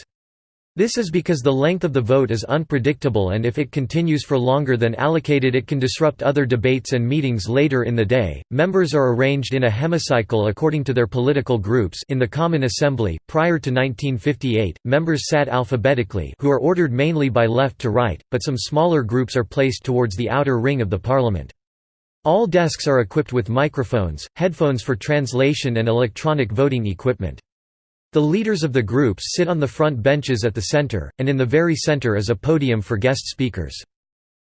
This is because the length of the vote is unpredictable and if it continues for longer than allocated it can disrupt other debates and meetings later in the day. Members are arranged in a hemicycle according to their political groups in the Common Assembly. Prior to 1958, members sat alphabetically who are ordered mainly by left to right, but some smaller groups are placed towards the outer ring of the parliament. All desks are equipped with microphones, headphones for translation and electronic voting equipment. The leaders of the groups sit on the front benches at the center, and in the very center is a podium for guest speakers.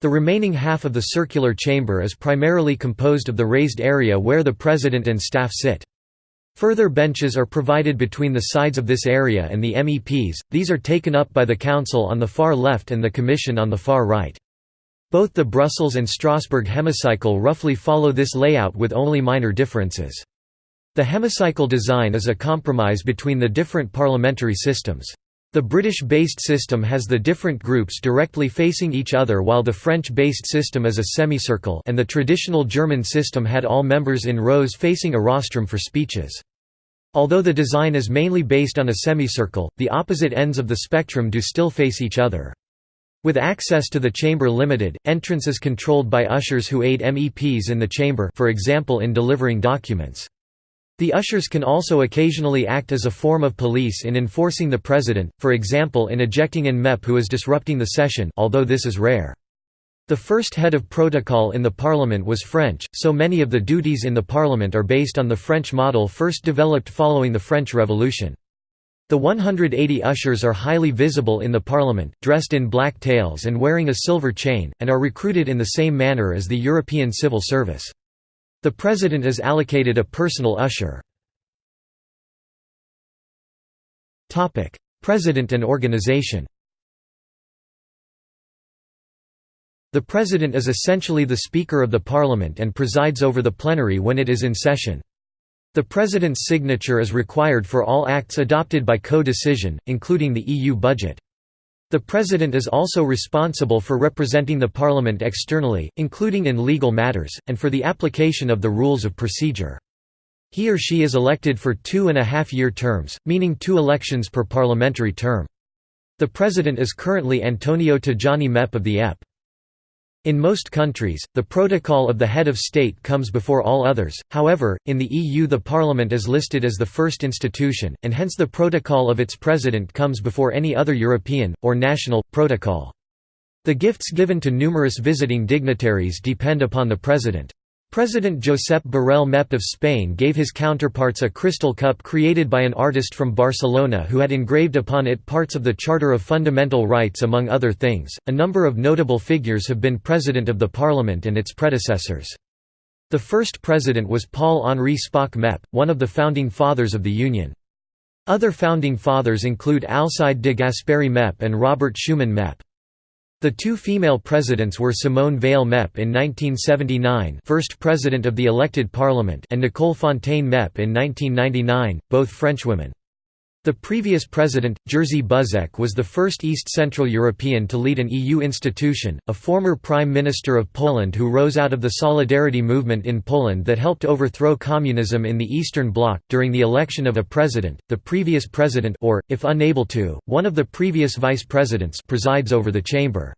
The remaining half of the circular chamber is primarily composed of the raised area where the president and staff sit. Further benches are provided between the sides of this area and the MEPs, these are taken up by the Council on the far left and the Commission on the far right. Both the Brussels and Strasbourg hemicycle roughly follow this layout with only minor differences. The hemicycle design is a compromise between the different parliamentary systems. The British-based system has the different groups directly facing each other while the French-based system is a semicircle and the traditional German system had all members in rows facing a rostrum for speeches. Although the design is mainly based on a semicircle, the opposite ends of the spectrum do still face each other. With access to the chamber limited, entrance is controlled by ushers who aid MEPs in the chamber for example in delivering documents. The ushers can also occasionally act as a form of police in enforcing the president, for example in ejecting an MEP who is disrupting the session although this is rare. The first head of protocol in the parliament was French, so many of the duties in the parliament are based on the French model first developed following the French Revolution. The 180 ushers are highly visible in the parliament, dressed in black tails and wearing a silver chain, and are recruited in the same manner as the European civil service. The President is allocated a personal usher. President and organization The President is essentially the Speaker of the Parliament and presides over the plenary when it is in session. The President's signature is required for all acts adopted by co-decision, including the EU budget. The President is also responsible for representing the Parliament externally, including in legal matters, and for the application of the rules of procedure. He or she is elected for two and a half year terms, meaning two elections per parliamentary term. The President is currently Antonio Tajani MEP of the EPP. In most countries, the protocol of the head of state comes before all others, however, in the EU the parliament is listed as the first institution, and hence the protocol of its president comes before any other European, or national, protocol. The gifts given to numerous visiting dignitaries depend upon the president. President Josep Borrell MEP of Spain gave his counterparts a crystal cup created by an artist from Barcelona who had engraved upon it parts of the Charter of Fundamental Rights among other things. A number of notable figures have been president of the parliament and its predecessors. The first president was Paul-Henri Spaak Mep, one of the founding fathers of the Union. Other founding fathers include Alcide de Gasperi Mep and Robert Schuman Mep. The two female presidents were Simone Veil Mep in 1979 first president of the elected parliament and Nicole Fontaine Mep in 1999, both Frenchwomen. The previous president, Jerzy Buzek was the first East Central European to lead an EU institution, a former Prime Minister of Poland who rose out of the Solidarity movement in Poland that helped overthrow communism in the Eastern Bloc. During the election of a president, the previous president or, if unable to, one of the previous vice presidents presides over the chamber.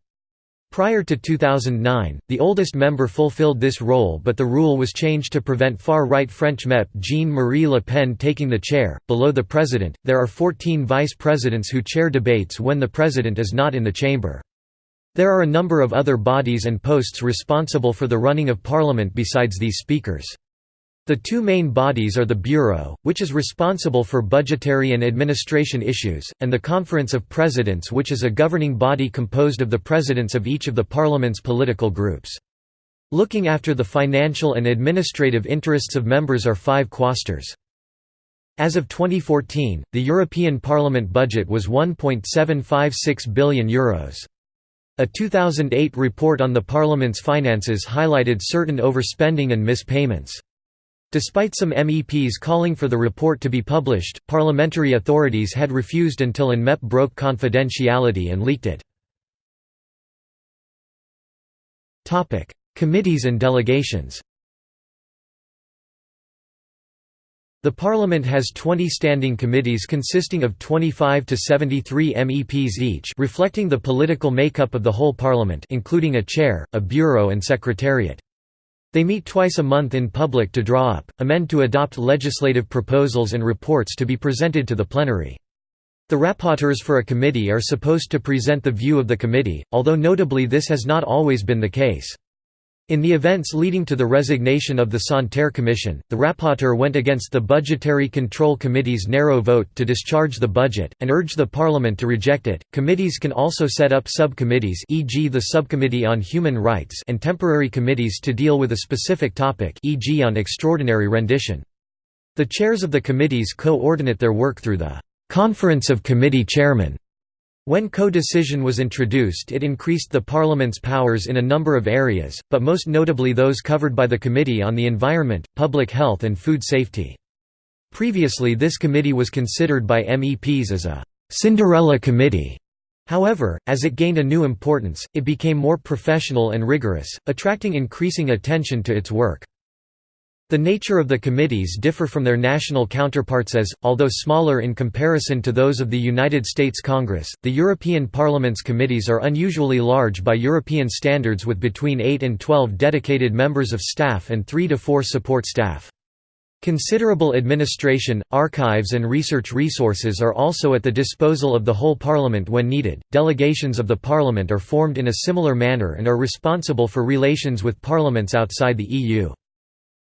Prior to 2009, the oldest member fulfilled this role but the rule was changed to prevent far-right French MEP Jean-Marie Le Pen taking the chair. Below the president, there are 14 vice presidents who chair debates when the president is not in the chamber. There are a number of other bodies and posts responsible for the running of parliament besides these speakers. The two main bodies are the Bureau, which is responsible for budgetary and administration issues, and the Conference of Presidents which is a governing body composed of the presidents of each of the parliament's political groups. Looking after the financial and administrative interests of members are five quaestors. As of 2014, the European Parliament budget was €1.756 billion. Euros. A 2008 report on the Parliament's finances highlighted certain overspending and mispayments. Despite some MEPs calling for the report to be published, parliamentary authorities had refused until an MEP broke confidentiality and leaked it. Committees and delegations The Parliament has 20 standing committees consisting of 25 to 73 MEPs each reflecting the political makeup of the whole Parliament including a chair, a bureau and secretariat. They meet twice a month in public to draw up, amend to adopt legislative proposals and reports to be presented to the plenary. The rapporteurs for a committee are supposed to present the view of the committee, although notably this has not always been the case. In the events leading to the resignation of the Santer Commission, the rapporteur went against the Budgetary Control Committee's narrow vote to discharge the budget, and urged the Parliament to reject it. Committees can also set up subcommittees, e.g., the Subcommittee on Human Rights, and temporary committees to deal with a specific topic, e.g., on extraordinary rendition. The chairs of the committees coordinate their work through the Conference of Committee Chairmen. When co-decision was introduced it increased the Parliament's powers in a number of areas, but most notably those covered by the Committee on the Environment, Public Health and Food Safety. Previously this committee was considered by MEPs as a «Cinderella committee». However, as it gained a new importance, it became more professional and rigorous, attracting increasing attention to its work. The nature of the committees differ from their national counterparts as, although smaller in comparison to those of the United States Congress, the European Parliament's committees are unusually large by European standards with between 8 and 12 dedicated members of staff and 3 to 4 support staff. Considerable administration, archives, and research resources are also at the disposal of the whole Parliament when needed. Delegations of the Parliament are formed in a similar manner and are responsible for relations with parliaments outside the EU.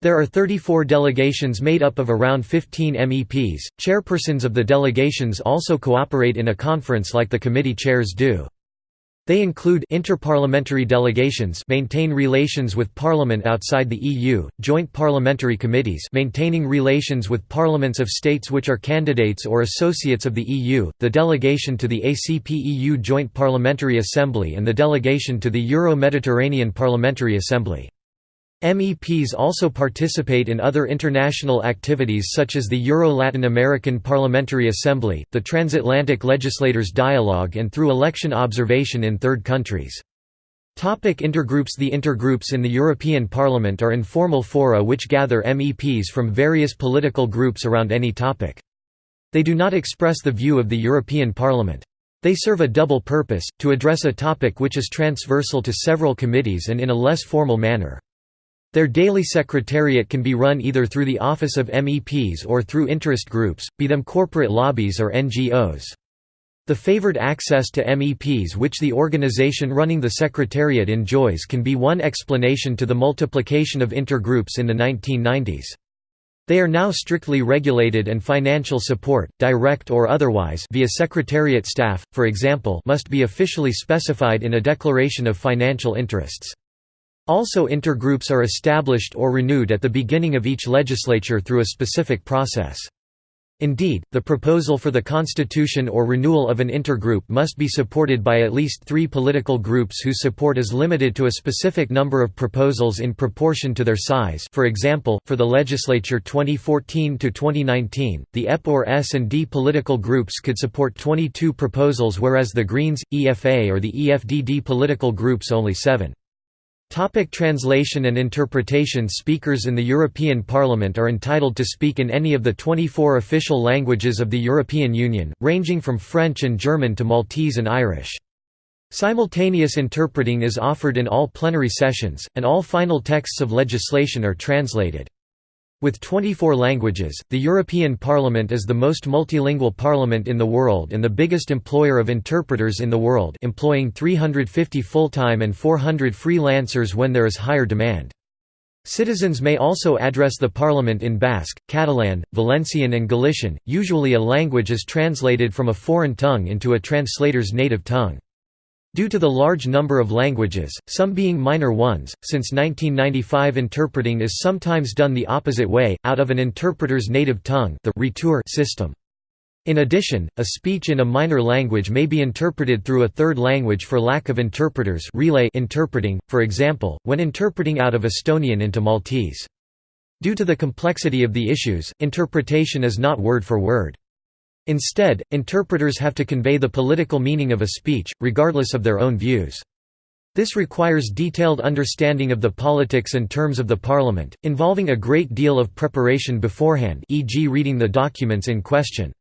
There are 34 delegations made up of around 15 MEPs. Chairpersons of the delegations also cooperate in a conference like the committee chairs do. They include interparliamentary delegations maintain relations with parliament outside the EU, joint parliamentary committees maintaining relations with parliaments of states which are candidates or associates of the EU, the delegation to the ACP-EU Joint Parliamentary Assembly and the delegation to the Euro-Mediterranean Parliamentary Assembly. MEPs also participate in other international activities such as the Euro-Latin American Parliamentary Assembly, the Transatlantic Legislators Dialogue and through election observation in third countries. Topic intergroups The intergroups in the European Parliament are informal fora which gather MEPs from various political groups around any topic. They do not express the view of the European Parliament. They serve a double purpose, to address a topic which is transversal to several committees and in a less formal manner. Their daily secretariat can be run either through the Office of MEPs or through interest groups, be them corporate lobbies or NGOs. The favored access to MEPs which the organization running the secretariat enjoys can be one explanation to the multiplication of intergroups in the 1990s. They are now strictly regulated and financial support, direct or otherwise via secretariat staff, for example must be officially specified in a declaration of financial interests. Also intergroups are established or renewed at the beginning of each legislature through a specific process. Indeed, the proposal for the constitution or renewal of an intergroup must be supported by at least three political groups whose support is limited to a specific number of proposals in proportion to their size for example, for the legislature 2014–2019, the EPP or S&D political groups could support 22 proposals whereas the Greens, EFA or the EFDD political groups only seven. Topic translation and interpretation Speakers in the European Parliament are entitled to speak in any of the 24 official languages of the European Union, ranging from French and German to Maltese and Irish. Simultaneous interpreting is offered in all plenary sessions, and all final texts of legislation are translated. With 24 languages, the European Parliament is the most multilingual parliament in the world and the biggest employer of interpreters in the world employing 350 full-time and 400 freelancers when there is higher demand. Citizens may also address the parliament in Basque, Catalan, Valencian and Galician, usually a language is translated from a foreign tongue into a translator's native tongue. Due to the large number of languages, some being minor ones, since 1995 interpreting is sometimes done the opposite way, out of an interpreter's native tongue the retour system. In addition, a speech in a minor language may be interpreted through a third language for lack of interpreters relay interpreting, for example, when interpreting out of Estonian into Maltese. Due to the complexity of the issues, interpretation is not word for word. Instead, interpreters have to convey the political meaning of a speech, regardless of their own views. This requires detailed understanding of the politics and terms of the parliament, involving a great deal of preparation beforehand e.g. reading the documents in question.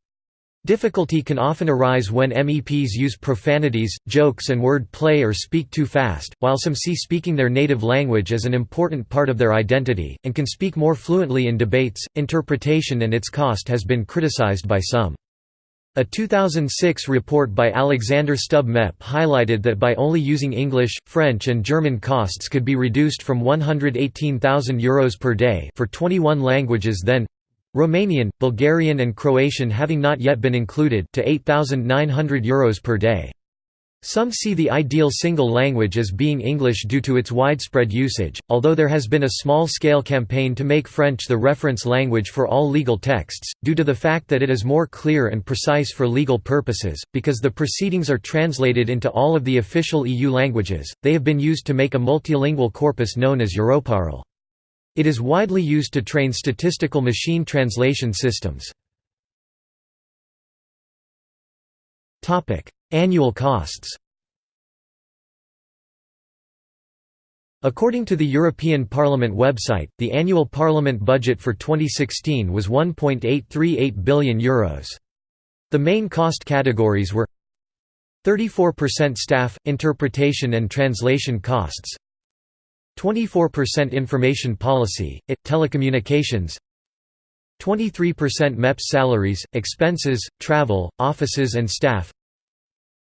Difficulty can often arise when MEPs use profanities, jokes and word play or speak too fast, while some see speaking their native language as an important part of their identity, and can speak more fluently in debates. Interpretation and its cost has been criticized by some. A 2006 report by Alexander Stubb MEP highlighted that by only using English, French and German costs could be reduced from €118,000 per day for 21 languages then—Romanian, Bulgarian and Croatian having not yet been included to €8,900 per day. Some see the ideal single language as being English due to its widespread usage, although there has been a small-scale campaign to make French the reference language for all legal texts, due to the fact that it is more clear and precise for legal purposes, because the proceedings are translated into all of the official EU languages, they have been used to make a multilingual corpus known as Europarl. It is widely used to train statistical machine translation systems. Annual costs According to the European Parliament website, the annual Parliament budget for 2016 was €1.838 billion. Euros. The main cost categories were 34% staff, interpretation and translation costs 24% information policy, IT, telecommunications 23% MEPS salaries, expenses, travel, offices and staff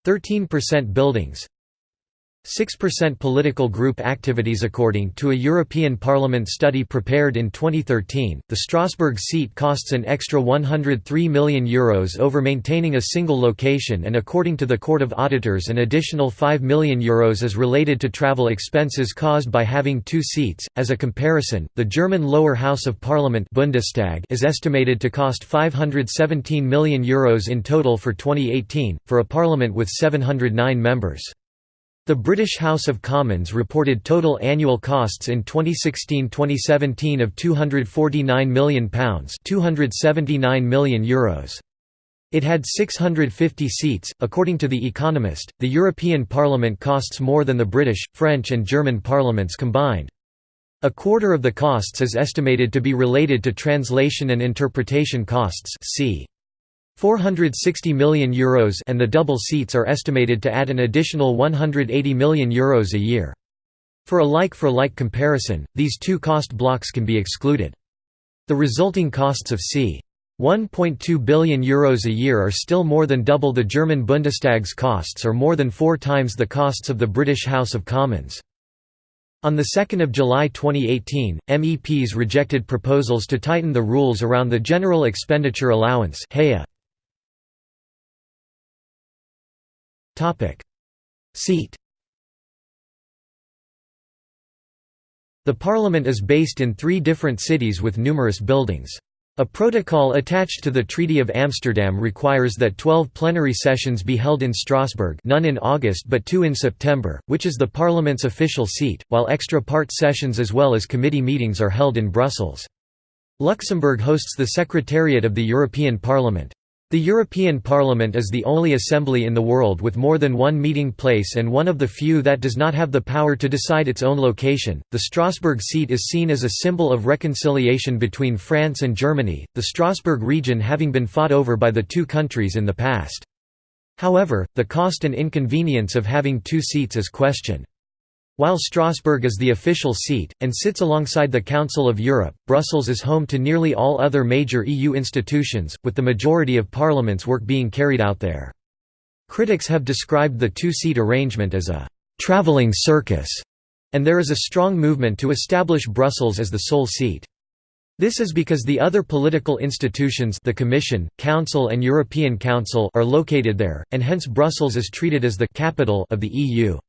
13% buildings 6% political group activities According to a European Parliament study prepared in 2013, the Strasbourg seat costs an extra €103 million Euros over maintaining a single location and according to the Court of Auditors an additional €5 million Euros is related to travel expenses caused by having two seats. As a comparison, the German lower house of parliament Bundestag is estimated to cost €517 million Euros in total for 2018, for a parliament with 709 members. The British House of Commons reported total annual costs in 2016-2017 of £249 million €279 million Euros. It had 650 seats. According to The Economist, the European Parliament costs more than the British, French, and German parliaments combined. A quarter of the costs is estimated to be related to translation and interpretation costs. See 460 million euros and the double seats are estimated to add an additional 180 million euros a year. For a like-for-like -like comparison, these two cost blocks can be excluded. The resulting costs of c. 1.2 billion euros a year are still more than double the German Bundestag's costs or more than four times the costs of the British House of Commons. On 2 July 2018, MEPs rejected proposals to tighten the rules around the General Expenditure Allowance Topic. Seat The parliament is based in three different cities with numerous buildings. A protocol attached to the Treaty of Amsterdam requires that 12 plenary sessions be held in Strasbourg none in August but two in September, which is the parliament's official seat, while extra part sessions as well as committee meetings are held in Brussels. Luxembourg hosts the Secretariat of the European Parliament. The European Parliament is the only assembly in the world with more than one meeting place and one of the few that does not have the power to decide its own location. The Strasbourg seat is seen as a symbol of reconciliation between France and Germany, the Strasbourg region having been fought over by the two countries in the past. However, the cost and inconvenience of having two seats is questioned. While Strasbourg is the official seat, and sits alongside the Council of Europe, Brussels is home to nearly all other major EU institutions, with the majority of Parliament's work being carried out there. Critics have described the two-seat arrangement as a «travelling circus», and there is a strong movement to establish Brussels as the sole seat. This is because the other political institutions the Commission, Council and European Council are located there, and hence Brussels is treated as the «capital» of the EU.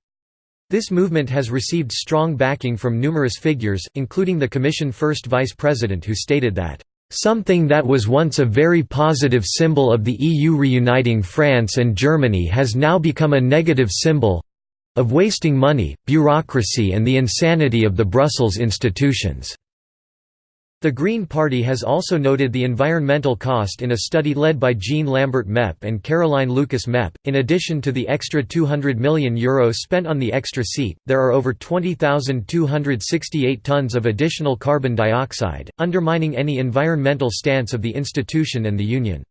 This movement has received strong backing from numerous figures, including the Commission first Vice President who stated that, "...something that was once a very positive symbol of the EU reuniting France and Germany has now become a negative symbol—of wasting money, bureaucracy and the insanity of the Brussels institutions." The Green Party has also noted the environmental cost in a study led by Jean Lambert Mep and Caroline Lucas Mep. In addition to the extra €200 million Euros spent on the extra seat, there are over 20,268 tons of additional carbon dioxide, undermining any environmental stance of the institution and the Union.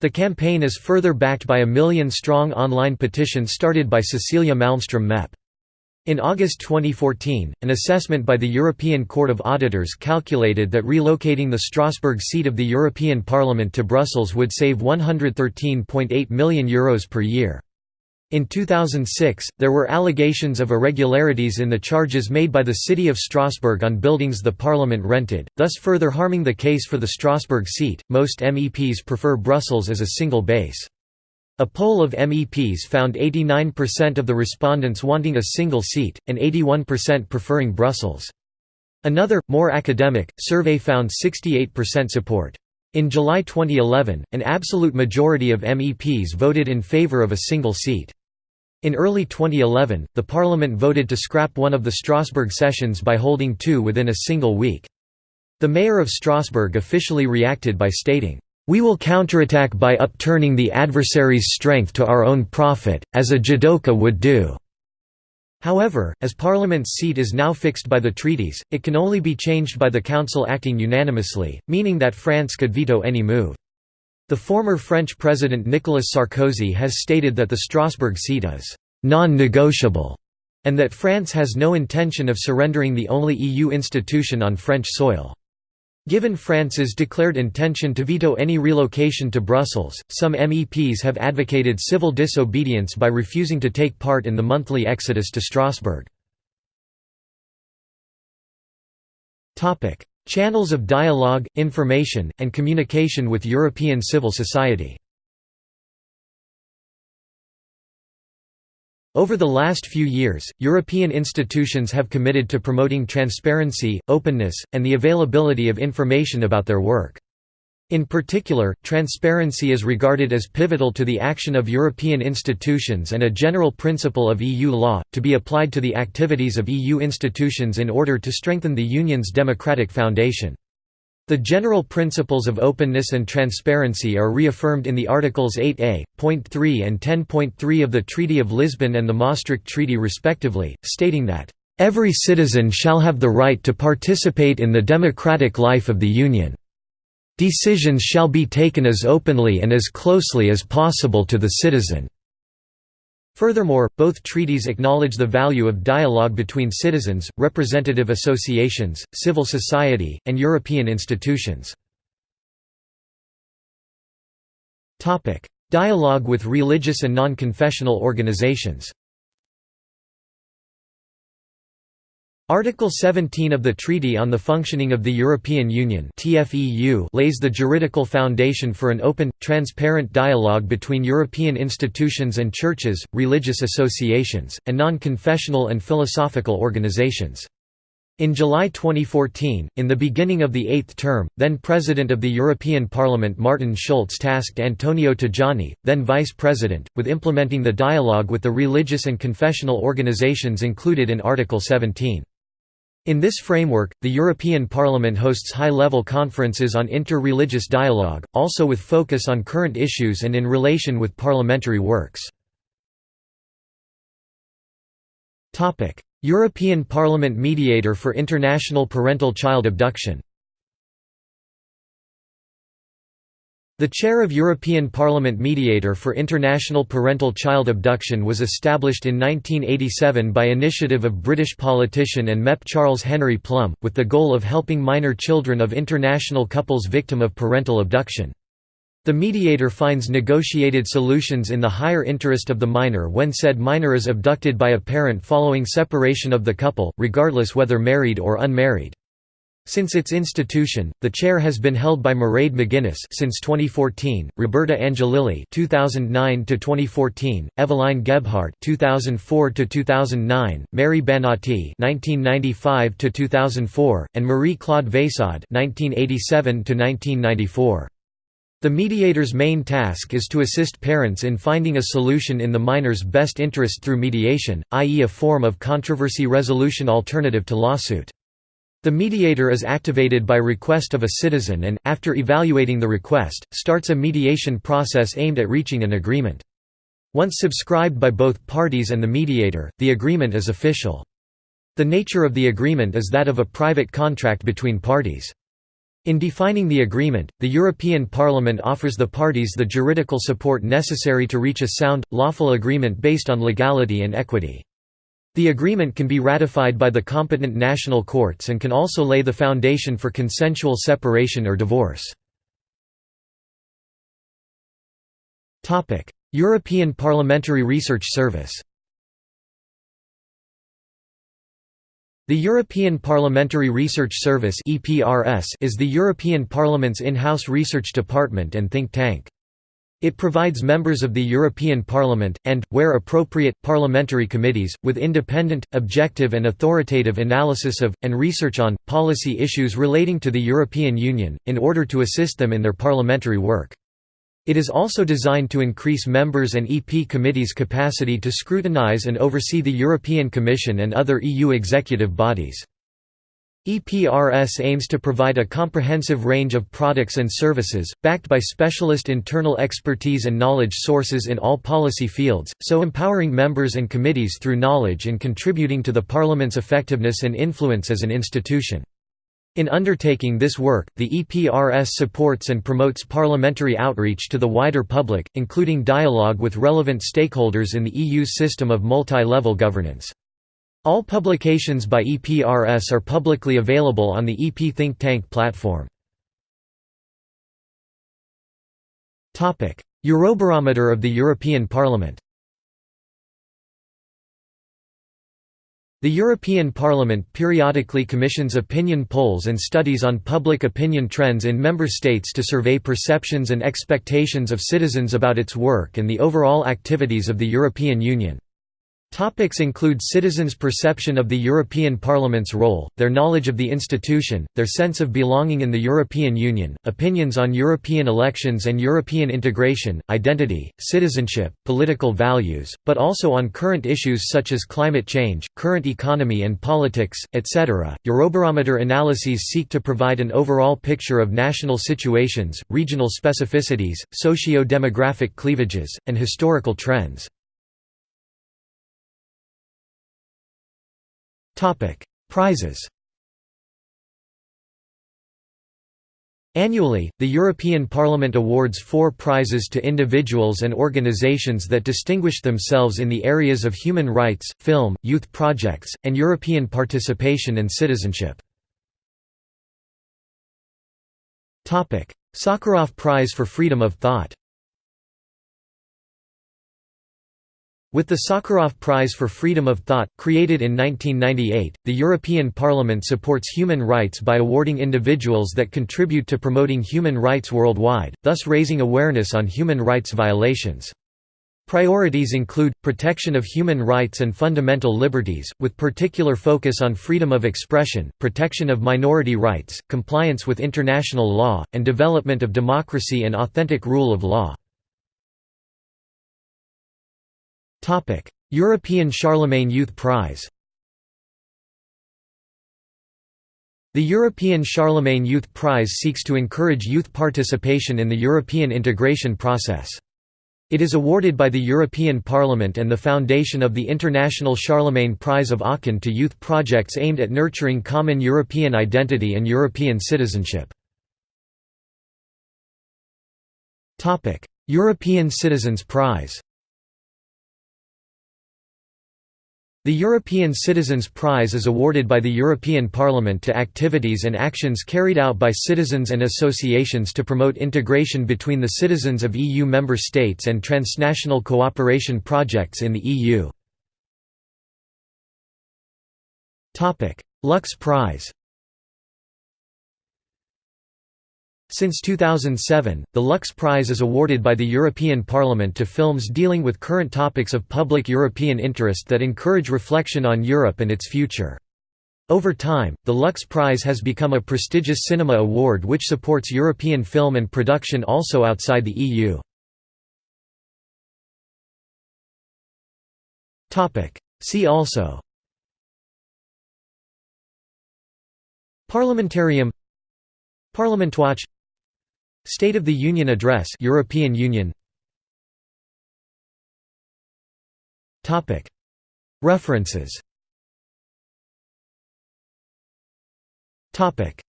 The campaign is further backed by a million-strong online petition started by Cecilia Malmström Mep. In August 2014, an assessment by the European Court of Auditors calculated that relocating the Strasbourg seat of the European Parliament to Brussels would save €113.8 million Euros per year. In 2006, there were allegations of irregularities in the charges made by the city of Strasbourg on buildings the parliament rented, thus further harming the case for the Strasbourg seat. Most MEPs prefer Brussels as a single base. A poll of MEPs found 89% of the respondents wanting a single seat, and 81% preferring Brussels. Another, more academic, survey found 68% support. In July 2011, an absolute majority of MEPs voted in favour of a single seat. In early 2011, the Parliament voted to scrap one of the Strasbourg sessions by holding two within a single week. The mayor of Strasbourg officially reacted by stating, we will counterattack by upturning the adversary's strength to our own profit, as a judoka would do." However, as Parliament's seat is now fixed by the treaties, it can only be changed by the Council acting unanimously, meaning that France could veto any move. The former French President Nicolas Sarkozy has stated that the Strasbourg seat is «non-negotiable» and that France has no intention of surrendering the only EU institution on French soil. Given France's declared intention to veto any relocation to Brussels, some MEPs have advocated civil disobedience by refusing to take part in the monthly exodus to Strasbourg. Channels of dialogue, information, and communication with European civil society Over the last few years, European institutions have committed to promoting transparency, openness, and the availability of information about their work. In particular, transparency is regarded as pivotal to the action of European institutions and a general principle of EU law, to be applied to the activities of EU institutions in order to strengthen the Union's democratic foundation. The general principles of openness and transparency are reaffirmed in the Articles 8a, point 3 and 10.3 of the Treaty of Lisbon and the Maastricht Treaty respectively, stating that, "...every citizen shall have the right to participate in the democratic life of the Union. Decisions shall be taken as openly and as closely as possible to the citizen." Furthermore, both treaties acknowledge the value of dialogue between citizens, representative associations, civil society, and European institutions. Dialogue with religious and non-confessional organizations Article 17 of the Treaty on the Functioning of the European Union lays the juridical foundation for an open, transparent dialogue between European institutions and churches, religious associations, and non-confessional and philosophical organizations. In July 2014, in the beginning of the eighth term, then President of the European Parliament Martin Schulz tasked Antonio Tajani, then Vice President, with implementing the dialogue with the religious and confessional organizations included in Article 17. In this framework, the European Parliament hosts high-level conferences on inter-religious dialogue, also with focus on current issues and in relation with parliamentary works. European Parliament Mediator for International Parental Child Abduction The chair of European Parliament Mediator for International Parental Child Abduction was established in 1987 by initiative of British politician and MEP Charles Henry Plumb, with the goal of helping minor children of international couples victim of parental abduction. The mediator finds negotiated solutions in the higher interest of the minor when said minor is abducted by a parent following separation of the couple, regardless whether married or unmarried. Since its institution, the chair has been held by Mairead McGuinness since 2014, Roberta Angelilli 2009 to 2014, Evelyne Gebhardt 2004 to 2009, Mary Banotti 1995 to 2004, and Marie-Claude Vayssade 1987 to 1994. The mediator's main task is to assist parents in finding a solution in the minor's best interest through mediation, i.e. a form of controversy resolution alternative to lawsuit. The mediator is activated by request of a citizen and, after evaluating the request, starts a mediation process aimed at reaching an agreement. Once subscribed by both parties and the mediator, the agreement is official. The nature of the agreement is that of a private contract between parties. In defining the agreement, the European Parliament offers the parties the juridical support necessary to reach a sound, lawful agreement based on legality and equity. The agreement can be ratified by the competent national courts and can also lay the foundation for consensual separation or divorce. European Parliamentary Research Service The European Parliamentary Research Service is the European Parliament's in-house research department and think tank. It provides members of the European Parliament, and, where appropriate, parliamentary committees, with independent, objective and authoritative analysis of, and research on, policy issues relating to the European Union, in order to assist them in their parliamentary work. It is also designed to increase members and EP committees' capacity to scrutinize and oversee the European Commission and other EU executive bodies. EPRS aims to provide a comprehensive range of products and services, backed by specialist internal expertise and knowledge sources in all policy fields, so empowering members and committees through knowledge and contributing to the Parliament's effectiveness and influence as an institution. In undertaking this work, the EPRS supports and promotes parliamentary outreach to the wider public, including dialogue with relevant stakeholders in the EU's system of multi-level governance. All publications by EPRS are publicly available on the EP Think Tank platform. Eurobarometer of the European Parliament The European Parliament periodically commissions opinion polls and studies on public opinion trends in member states to survey perceptions and expectations of citizens about its work and the overall activities of the European Union. Topics include citizens' perception of the European Parliament's role, their knowledge of the institution, their sense of belonging in the European Union, opinions on European elections and European integration, identity, citizenship, political values, but also on current issues such as climate change, current economy and politics, etc. Eurobarometer analyses seek to provide an overall picture of national situations, regional specificities, socio-demographic cleavages, and historical trends. Prizes Annually, the European Parliament awards four prizes to individuals and organizations that distinguish themselves in the areas of human rights, film, youth projects, and European participation and citizenship. Sakharov Prize for Freedom of Thought With the Sakharov Prize for Freedom of Thought, created in 1998, the European Parliament supports human rights by awarding individuals that contribute to promoting human rights worldwide, thus raising awareness on human rights violations. Priorities include, protection of human rights and fundamental liberties, with particular focus on freedom of expression, protection of minority rights, compliance with international law, and development of democracy and authentic rule of law. European Charlemagne Youth Prize The European Charlemagne Youth Prize seeks to encourage youth participation in the European integration process. It is awarded by the European Parliament and the foundation of the International Charlemagne Prize of Aachen to youth projects aimed at nurturing common European identity and European citizenship. European Citizens Prize The European Citizens Prize is awarded by the European Parliament to activities and actions carried out by citizens and associations to promote integration between the citizens of EU member states and transnational cooperation projects in the EU. Lux Prize Since 2007, the Lux Prize is awarded by the European Parliament to films dealing with current topics of public European interest that encourage reflection on Europe and its future. Over time, the Lux Prize has become a prestigious cinema award which supports European film and production also outside the EU. See also Parliamentarium Parliamentwatch State of the Union Address European Union. References.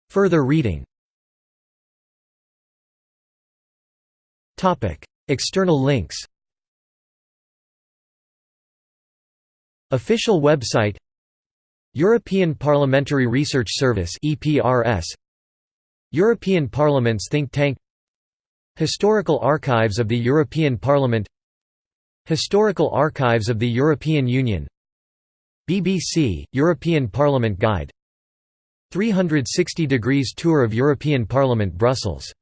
Further reading. External links. Official website. European Parliamentary Research Service European Parliament's think tank Historical Archives of the European Parliament Historical Archives of the European Union BBC, European Parliament Guide 360 degrees tour of European Parliament Brussels